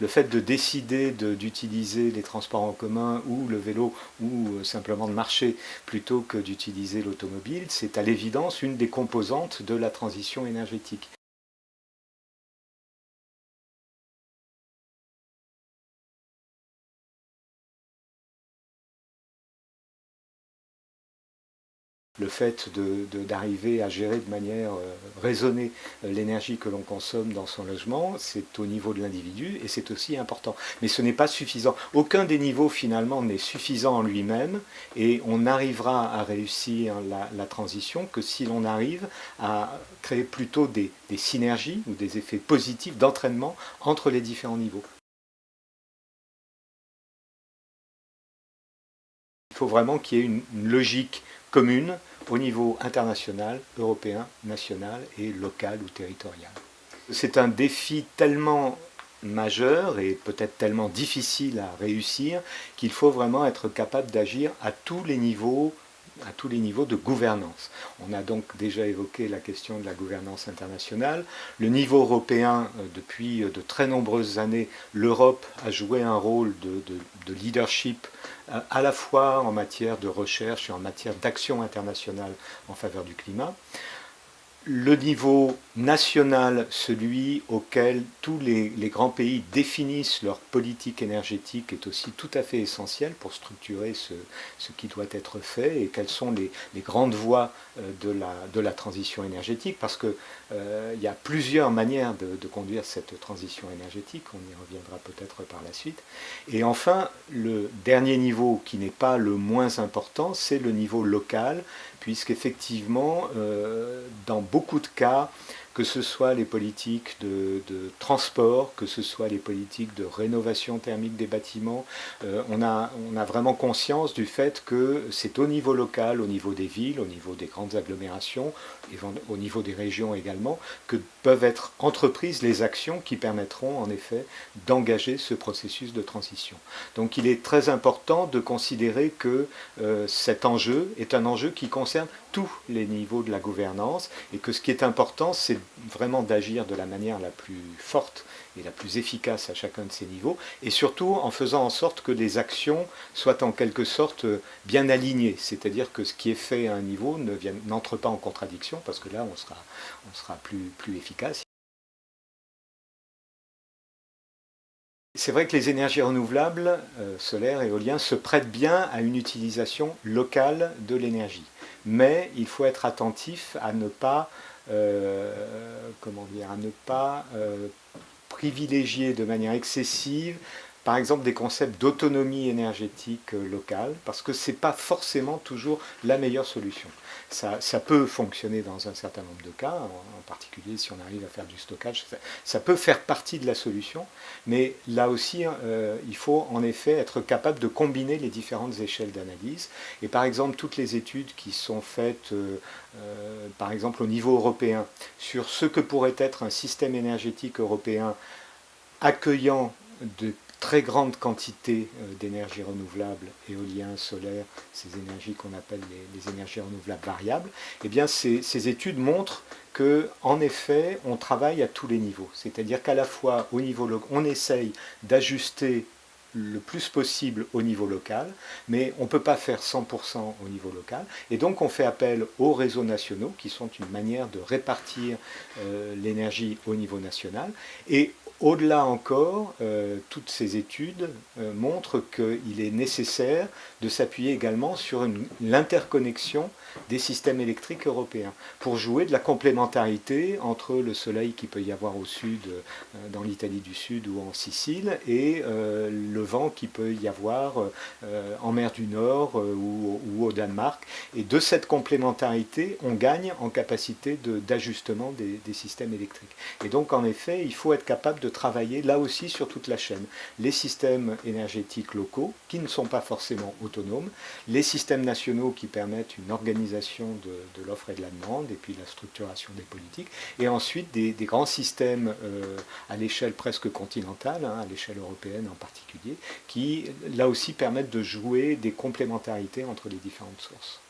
Le fait de décider d'utiliser les transports en commun ou le vélo ou euh, simplement de marcher plutôt que d'utiliser l'automobile, c'est à l'évidence une des composantes de la transition énergétique. Le fait d'arriver à gérer de manière euh, raisonnée euh, l'énergie que l'on consomme dans son logement, c'est au niveau de l'individu et c'est aussi important. Mais ce n'est pas suffisant. Aucun des niveaux finalement n'est suffisant en lui-même et on n'arrivera à réussir la, transition que si l'on arrive à créer plutôt des synergies ou des effets positifs d'entraînement entre les différents niveaux. Il faut vraiment qu'il y ait une logique commune au niveau international, européen, national et local ou territorial. C'est un défi tellement majeur et peut-être tellement difficile à réussir qu'il faut vraiment être capable d'agir à tous les niveaux à tous les niveaux de gouvernance. On a donc déjà évoqué la question de la gouvernance internationale. Le niveau européen, euh, depuis euh, de très nombreuses années, l'Europe a joué un rôle de, leadership euh, à la fois en matière de recherche et en matière d'action internationale en faveur du climat le niveau national, celui auquel tous les, grands pays définissent leur politique énergétique, est aussi tout à fait essentiel pour structurer ce, qui doit être fait et quelles sont les, grandes voies euh, de la, transition énergétique, parce qu'il euh, y a plusieurs manières de, conduire cette transition énergétique, on y reviendra peut-être par la suite. Et enfin, le dernier niveau, qui n'est pas le moins important, c'est le niveau local, puisqu'effectivement, euh, dans beaucoup de cas, que ce soit les politiques de, transport, que ce soit les politiques de rénovation thermique des bâtiments, euh, on, a, on, a, vraiment conscience du fait que c'est au niveau local, au niveau des villes, au niveau des grandes agglomérations, au niveau des régions également, que peuvent être entreprises les actions qui permettront en effet d'engager ce processus de transition. Donc il est très important de considérer que euh, cet enjeu est un enjeu qui concerne tous les niveaux de la gouvernance et que ce qui est important c'est vraiment d'agir de la manière la plus forte et la plus efficace à chacun de ces niveaux, et surtout en faisant en sorte que les actions soient en quelque sorte bien alignées, c'est-à-dire que ce qui est fait à un niveau n'entre pas en contradiction, parce que là on sera, on sera plus, plus efficace. C'est vrai que les énergies renouvelables, euh, solaires, éoliens, se prêtent bien à une utilisation locale de l'énergie. Mais il faut être attentif à ne pas comment dire, à ne pas euh, privilégier de manière excessive par exemple des concepts d'autonomie énergétique euh, locale, parce que ce n'est pas forcément toujours la meilleure solution. Ça, peut fonctionner dans un certain nombre de cas, en, particulier si on arrive à faire du stockage, ça, peut faire partie de la solution, mais là aussi, hein, il faut en effet être capable de combiner les différentes échelles d'analyse. Et par exemple, toutes les études qui sont faites euh, par exemple au niveau européen, sur ce que pourrait être un système énergétique européen accueillant de très grandes quantités euh, d'énergie renouvelable, éolien, solaire, ces énergies qu'on appelle les, énergies renouvelables variables, eh bien ces, ces études montrent que, en effet, on travaille à tous les niveaux. C'est-à-dire qu'à la fois, au niveau on essaye d'ajuster le plus possible au niveau local, mais on ne peut pas faire 100% au niveau local. Et donc on fait appel aux réseaux nationaux, qui sont une manière de répartir euh, l'énergie au niveau national. Et au-delà encore, euh, toutes ces études euh, montrent qu'il est nécessaire de s'appuyer également sur l'interconnexion des systèmes électriques européens pour jouer de la complémentarité entre le soleil qui peut y avoir au sud, dans l'Italie du Sud ou en Sicile, et le vent qui peut y avoir euh, en mer du Nord euh, ou, au Danemark. Et de cette complémentarité, on gagne en capacité d'ajustement des, des, systèmes électriques. Et donc en effet, il faut être capable de travailler là aussi sur toute la chaîne. Les systèmes énergétiques locaux, qui ne sont pas forcément autonomes, les systèmes nationaux qui permettent une organisation de, l'offre et de la demande, et puis la structuration des politiques, et ensuite des, grands systèmes euh, à l'échelle presque continentale, hein, à l'échelle européenne en particulier, qui là aussi permettent de jouer des complémentarités entre les différentes sources.